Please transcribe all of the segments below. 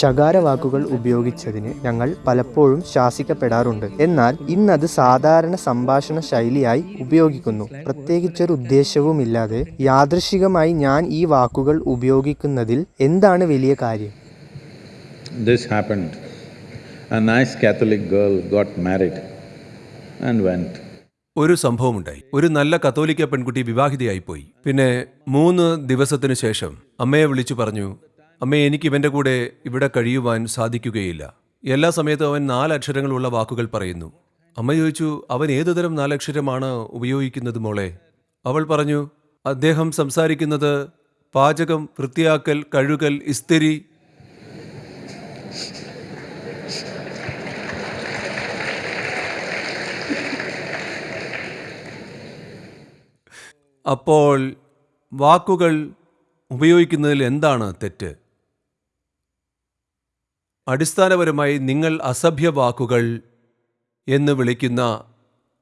ശകാര വാക്കുകൾ ഉപയോഗിച്ചതിന് ഞങ്ങൾ പലപ്പോഴും ശാസിക്കപ്പെടാറുണ്ട്. എന്നാൽ ഇന്നത് സാധാരണ സംഭാഷണ ശൈലിയായി ഉപയോഗിക്കുന്നു. പ്രത്യേകിച്ചൊരു ഉദ്ദേശവുമില്ലാതെ യാദൃശികമായി ഞാൻ ഈ വാക്കുകൾ ഉപയോഗിക്കുന്നതിൽ എന്താണ് വലിയ കാര്യം? This happened. A nice Catholic girl got married and went. ഒരു സംഭവമുണ്ടായി. ഒരു നല്ല കത്തോലിക്ക പെൺകുട്ടി വിവാഹിതയായിപ്പോയി പിന്നെ മൂന്ന് ദിവസത്തിനു ശേഷം അമ്മയെ വിളിച്ചു പറഞ്ഞു അമ്മേ എനിക്ക് ഇവന്റെ കൂടെ ഇവിടെ കഴിയുവാൻ സാധിക്കുകയില്ല. എല്ലാ സമയത്തും അവൻ നാലക്ഷരങ്ങളുള്ള വാക്കുകൾ പറയുന്നു. അമ്മ ചോദിച്ചു അവൻ ഏതുതരം നാലക്ഷരമാണ് ഉപയോഗിക്കുന്നത് മോളെ? അവൾ പറഞ്ഞു അദ്ദേഹം സംസാരിക്കുന്നത് പാചകം വൃത്തിയാക്കൽ കഴുകൽ ഇസ്തിരി. അപ്പോൾ വാക്കുകൾ ഉപയോഗിക്കുന്നതിൽ എന്താണ് തെറ്റ്? അടിസ്ഥാനപരമായി നിങ്ങൾ അസഭ്യ വാക്കുകൾ എന്ന് വിളിക്കുന്ന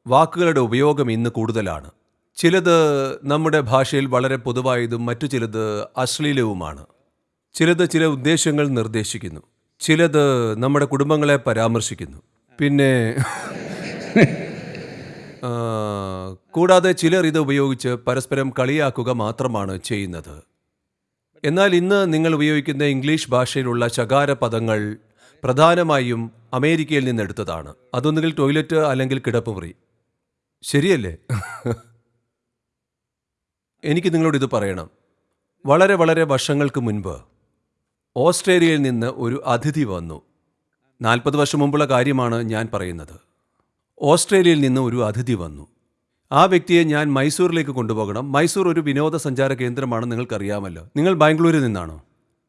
വാക്കുകളുടെ ഉപയോഗം ഇന്ന് കൂടുതലാണ്. ചിലത് നമ്മുടെ ഭാഷയിൽ വളരെ പൊതുവായതും മറ്റു ചിലത് അശ്ലീലവുമാണ്. ചിലത് ചില ഉദ്ദേശങ്ങൾ നിർദ്ദേശിക്കുന്നു. ചിലത് നമ്മുടെ കുടുംബങ്ങളെ പരാമർശിക്കുന്നു. പിന്നെ കൂടാതെ ചിലർ ഇത് ഉപയോഗിച്ച് പരസ്പരം കളിയാക്കുക മാത്രമാണ് ചെയ്യുന്നത്. എന്നാൽ ഇന്ന് നിങ്ങൾ ഉപയോഗിക്കുന്ന ഇംഗ്ലീഷ് ഭാഷയിലുള്ള ശകാര പദങ്ങൾ പ്രധാനമായും അമേരിക്കയിൽ നിന്നെടുത്തതാണ് അതൊന്നുകിൽ ടോയ്ലറ്റ് അല്ലെങ്കിൽ കിടപ്പുമുറി. ശരിയല്ലേ? എനിക്ക് നിങ്ങളോട് ഇത് പറയണം. വളരെ വളരെ വർഷങ്ങൾക്ക് മുൻപ് ഓസ്ട്രേലിയയിൽ നിന്ന് ഒരു അതിഥി വന്നു. നാൽപ്പത് വർഷം മുമ്പുള്ള കാര്യമാണ് ഞാൻ പറയുന്നത്. ഓസ്ട്രേലിയയിൽ നിന്ന് ഒരു അതിഥി വന്നു. ആ വ്യക്തിയെ ഞാൻ മൈസൂരിലേക്ക് കൊണ്ടുപോകണം. മൈസൂർ ഒരു വിനോദസഞ്ചാര കേന്ദ്രമാണ് നിങ്ങൾക്കറിയാമല്ലോ. നിങ്ങൾ ബാംഗ്ലൂരിൽ നിന്നാണോ?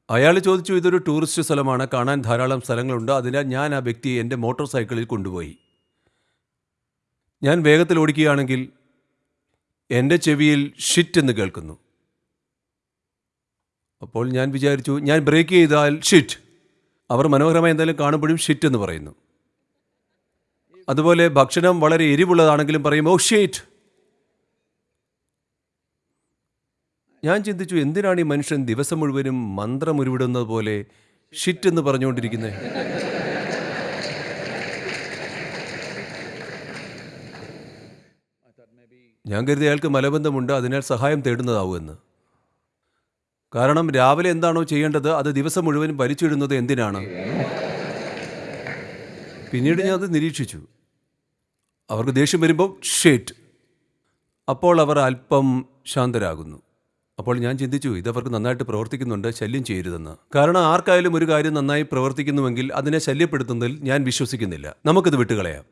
അയാൾ ചോദിച്ചു ഇതൊരു ടൂറിസ്റ്റ് സ്ഥലമാണ്. കാണാൻ ധാരാളം സ്ഥലങ്ങളുണ്ട്. അതിനാൽ ഞാൻ ആ വ്യക്തിയെ എന്റെ മോട്ടോർ സൈക്കിളിൽ കൊണ്ടുപോയി. ഞാൻ വേഗത്തിൽ ഓടിക്കുകയാണെങ്കിൽ എന്റെ ചെവിയിൽ ഷിറ്റ് എന്ന് കേൾക്കുന്നു. അപ്പോൾ ഞാൻ വിചാരിച്ചു ഞാൻ ബ്രേക്ക് ചെയ്താൽ ഷിറ്റ്. അവർ മനോഹരമായി എന്തായാലും കാണുമ്പോഴും ഷിറ്റ് എന്ന് പറയുന്നു. അതുപോലെ ഭക്ഷണം വളരെ എരിവുള്ളതാണെങ്കിലും പറയും ഓ ഷേറ്റ് ഞാൻ ചിന്തിച്ചു എന്തിനാണ് ഈ മനുഷ്യൻ ദിവസം മുഴുവനും മന്ത്രം ഉരുവിടുന്നത് പോലെ ഷിറ്റ് എന്ന് പറഞ്ഞുകൊണ്ടിരിക്കുന്നത് ഞാൻ കരുതി അയാൾക്ക് മലബന്ധമുണ്ട് അതിനാൽ സഹായം തേടുന്നതാവുമെന്ന്. കാരണം രാവിലെ എന്താണോ ചെയ്യേണ്ടത് അത് ദിവസം മുഴുവൻ വലിച്ചിടുന്നത് എന്തിനാണ്? പിന്നീട് ഞാൻ അത് നിരീക്ഷിച്ചു. അവർക്ക് ദേഷ്യം വരുമ്പോൾ ഷേറ്റ് അപ്പോൾ അവർ അല്പം ശാന്തരാകുന്നു. അപ്പോൾ ഞാൻ ചിന്തിച്ചു ഇതവർക്ക് നന്നായിട്ട് പ്രവർത്തിക്കുന്നുണ്ട് ശല്യം ചെയ്യരുതെന്ന്. കാരണം ആർക്കായാലും ഒരു കാര്യം നന്നായി പ്രവർത്തിക്കുന്നുവെങ്കിൽ അതിനെ ശല്യപ്പെടുത്തുന്നതിൽ ഞാൻ വിശ്വസിക്കുന്നില്ല. നമുക്കിത് വിട്ടുകളയാം.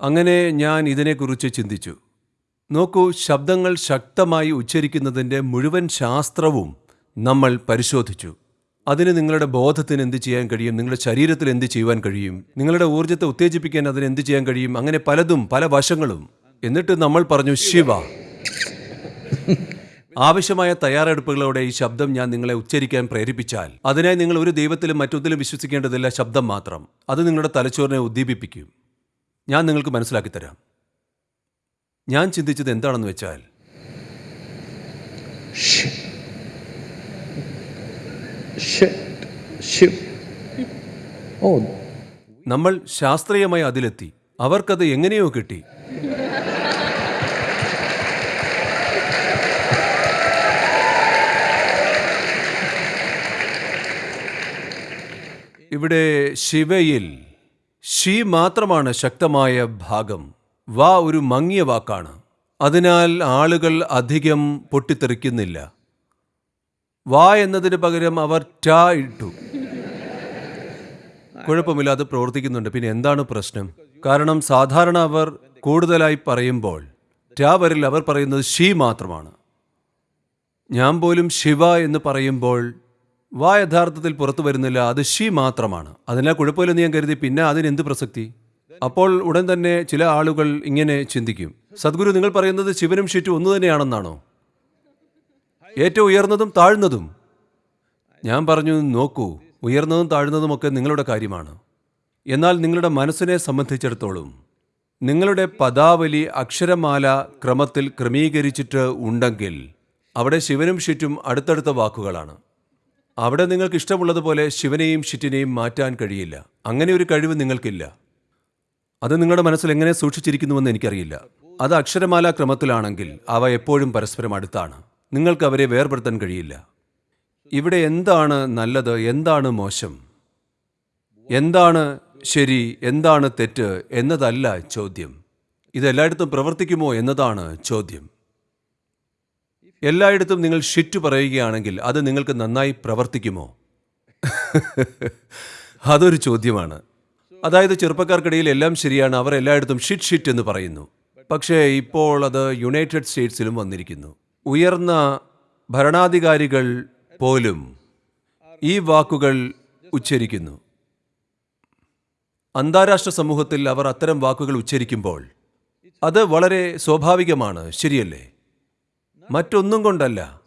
അങ്ങനെ ഞാൻ ഇതിനെക്കുറിച്ച് ചിന്തിച്ചു. നോക്കൂ ശബ്ദങ്ങൾ ശക്തമായി ഉച്ചരിക്കുന്നതിന്റെ മുഴുവൻ ശാസ്ത്രവും നമ്മൾ പരിശോധിച്ചു. അതിന് നിങ്ങളുടെ ബോധത്തിന് എന്ത് ചെയ്യാൻ കഴിയും? നിങ്ങളുടെ ശരീരത്തിൽ എന്ത് ചെയ്യുവാൻ കഴിയും? നിങ്ങളുടെ ഊർജത്തെ ഉത്തേജിപ്പിക്കാൻ അതിന് എന്ത് ചെയ്യാൻ കഴിയും? അങ്ങനെ പലതും പല വശങ്ങളും. എന്നിട്ട് നമ്മൾ പറഞ്ഞു ശിവ. ആവശ്യമായ തയ്യാറെടുപ്പുകളോടെ ഈ ശബ്ദം ഞാൻ നിങ്ങളെ ഉച്ചരിക്കാൻ പ്രേരിപ്പിച്ചാൽ അതിനായി നിങ്ങൾ ഒരു ദൈവത്തിലും മറ്റൊന്നിലും വിശ്വസിക്കേണ്ടതില്ല ശബ്ദം മാത്രം. അത് നിങ്ങളുടെ തലച്ചോറിനെ ഉദ്ദീപിപ്പിക്കും. ഞാൻ നിങ്ങൾക്ക് മനസ്സിലാക്കി തരാം. ഞാൻ ചിന്തിച്ചത് എന്താണെന്ന് വെച്ചാൽ നമ്മൾ ശാസ്ത്രീയമായി അതിലെത്തി. അവർക്കത് എങ്ങനെയോ കിട്ടി. ഇവിടെ ശിവയിൽ ഷീ മാത്രമാണ് ശക്തമായ ഭാഗം. വാ ഒരു മങ്ങിയ വാക്കാണ്. അതിനാൽ ആളുകൾ അധികം പൊട്ടിത്തെറിക്കുന്നില്ല. വാ എന്നതിന് പകരം അവർ ടാ ഇട്ടു. കുഴപ്പമില്ലാതെ പ്രവർത്തിക്കുന്നുണ്ട്. പിന്നെ എന്താണ് പ്രശ്നം? കാരണം സാധാരണ അവർ കൂടുതലായി പറയുമ്പോൾ ടാവറിൽ അവർ പറയുന്നത് ഷീ മാത്രമാണ്. ഞാൻ പോലും ശിവ എന്ന് പറയുമ്പോൾ വാ യഥാർത്ഥത്തിൽ പുറത്തു വരുന്നില്ല അത് ഷീ മാത്രമാണ്. അതിനാൽ കുഴപ്പമില്ലെന്ന് ഞാൻ കരുതി പിന്നെ അതിനെന്ത് പ്രസക്തി? അപ്പോൾ ഉടൻ തന്നെ ചില ആളുകൾ ഇങ്ങനെ ചിന്തിക്കും. സദ്ഗുരു നിങ്ങൾ പറയുന്നത് ശിവനും ഷിറ്റും ഒന്നു തന്നെയാണെന്നാണോ? ഏറ്റവും ഉയർന്നതും താഴ്ന്നതും. ഞാൻ പറഞ്ഞു നോക്കൂ ഉയർന്നതും താഴ്ന്നതുമൊക്കെ നിങ്ങളുടെ കാര്യമാണ്. എന്നാൽ നിങ്ങളുടെ മനസ്സിനെ സംബന്ധിച്ചിടത്തോളം നിങ്ങളുടെ പദാവലി അക്ഷരമാല ക്രമത്തിൽ ക്രമീകരിച്ചിട്ട് ഉണ്ടെങ്കിൽ അവിടെ ശിവനും ഷിറ്റും അടുത്തടുത്ത വാക്കുകളാണ്. അവിടെ നിങ്ങൾക്ക് ഇഷ്ടമുള്ളതുപോലെ ശിവനെയും ഷിറ്റിനെയും മാറ്റാൻ കഴിയില്ല. അങ്ങനെ ഒരു കഴിവ് നിങ്ങൾക്കില്ല. അത് നിങ്ങളുടെ മനസ്സിൽ എങ്ങനെ സൂക്ഷിച്ചിരിക്കുന്നുവെന്ന് എനിക്കറിയില്ല. അത് അക്ഷരമാല ക്രമത്തിലാണെങ്കിൽ അവ എപ്പോഴും പരസ്പരം അടുത്താണ്. നിങ്ങൾക്ക് അവരെ വേർപെടുത്താൻ കഴിയില്ല. ഇവിടെ എന്താണ് നല്ലത് എന്താണ് മോശം? എന്താണ് ശരി എന്താണ് തെറ്റ് എന്നതല്ല ചോദ്യം. ഇതെല്ലായിടത്തും പ്രവർത്തിക്കുമോ എന്നതാണ് ചോദ്യം. എല്ലായിടത്തും നിങ്ങൾ ഷിറ്റ് പറയുകയാണെങ്കിൽ അത് നിങ്ങൾക്ക് നന്നായി പ്രവർത്തിക്കുമോ? അതൊരു ചോദ്യമാണ്. അതായത് ചെറുപ്പക്കാർക്കിടയിൽ എല്ലാം ശരിയാണ് അവർ എല്ലായിടത്തും ഷിറ്റ് ഷിറ്റ് എന്ന് പറയുന്നു. പക്ഷേ ഇപ്പോൾ അത് യുണൈറ്റഡ് സ്റ്റേറ്റ്സിലും വന്നിരിക്കുന്നു. ഉയർന്ന ഭരണാധികാരികൾ പോലും ഈ വാക്കുകൾ ഉച്ചരിക്കുന്നു. അന്താരാഷ്ട്ര സമൂഹത്തിൽ അവർ അത്തരം വാക്കുകൾ ഉച്ചരിക്കുമ്പോൾ അത് വളരെ സ്വാഭാവികമാണ് ശരിയല്ലേ? മറ്റൊന്നും കൊണ്ടല്ല.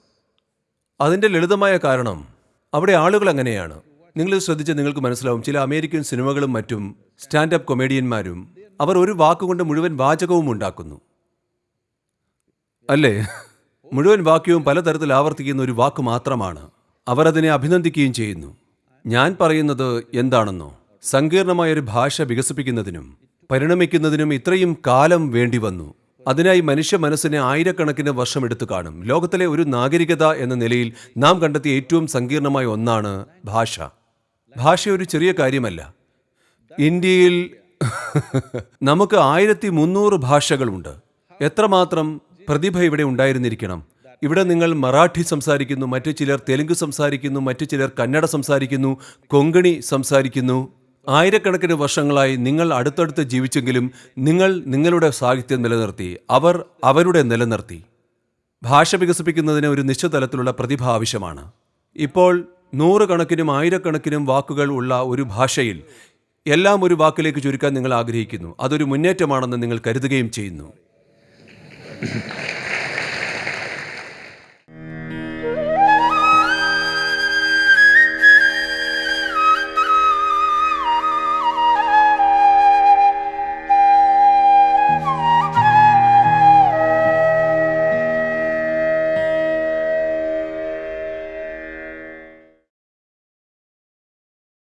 അതിന്റെ ലളിതമായ കാരണം അവിടെ ആളുകൾ അങ്ങനെയാണ്. നിങ്ങൾ ശ്രദ്ധിച്ച് നിങ്ങൾക്ക് മനസ്സിലാവും ചില അമേരിക്കൻ സിനിമകളും മറ്റും സ്റ്റാൻഡപ്പ് കൊമേഡിയന്മാരും അവർ ഒരു വാക്കുകൊണ്ട് മുഴുവൻ വാചകവും ഉണ്ടാക്കുന്നു. അല്ലേ? മുഴുവൻ വാക്യവും പലതരത്തിൽ ആവർത്തിക്കുന്ന ഒരു വാക്ക് മാത്രമാണ്. അവരതിനെ അഭിനന്ദിക്കുകയും ചെയ്യുന്നു. ഞാൻ പറയുന്നത് എന്താണെന്നോ? സങ്കീർണമായ ഒരു ഭാഷ വികസിപ്പിക്കുന്നതിനും പരിണമിക്കുന്നതിനും ഇത്രയും കാലം വേണ്ടി വന്നു. അതിനായി മനുഷ്യ മനസ്സിനെ ആയിരക്കണക്കിന് വർഷം എടുത്തു കാണും. ലോകത്തിലെ ഒരു നാഗരികത എന്ന നിലയിൽ നാം കണ്ടെത്തിയ ഏറ്റവും സങ്കീർണമായ ഒന്നാണ് ഭാഷ. ഭാഷ ഒരു ചെറിയ കാര്യമല്ല. ഇന്ത്യയിൽ നമുക്ക് ആയിരത്തി മുന്നൂറ് ഭാഷകളുണ്ട്. എത്രമാത്രം? പ്രതിഭ ഇവിടെ ഉണ്ടായിരുന്നിരിക്കണം. ഇവിടെ നിങ്ങൾ മറാഠി സംസാരിക്കുന്നു മറ്റു ചിലർ തെലുങ്ക് സംസാരിക്കുന്നു മറ്റു ചിലർ കന്നഡ സംസാരിക്കുന്നു കൊങ്കണി സംസാരിക്കുന്നു. ആയിരക്കണക്കിന് വർഷങ്ങളായി നിങ്ങൾ അടുത്തടുത്ത് ജീവിച്ചെങ്കിലും നിങ്ങൾ നിങ്ങളുടെ സാഹിത്യം നിലനിർത്തി അവർ അവരുടെ നിലനിർത്തി. ഭാഷ വികസിപ്പിക്കുന്നതിന് ഒരു നിശ്ചിത തലത്തിലുള്ള പ്രതിഭ ആവശ്യമാണ്. ഇപ്പോൾ നൂറുകണക്കിനും ആയിരക്കണക്കിനും വാക്കുകൾ ഉള്ള ഒരു ഭാഷയിൽ എല്ലാം ഒരു വാക്കിലേക്ക് ചുരുക്കാൻ നിങ്ങൾ ആഗ്രഹിക്കുന്നു. അതൊരു മുന്നേറ്റമാണെന്ന് നിങ്ങൾ കരുതുകയും ചെയ്യുന്നു.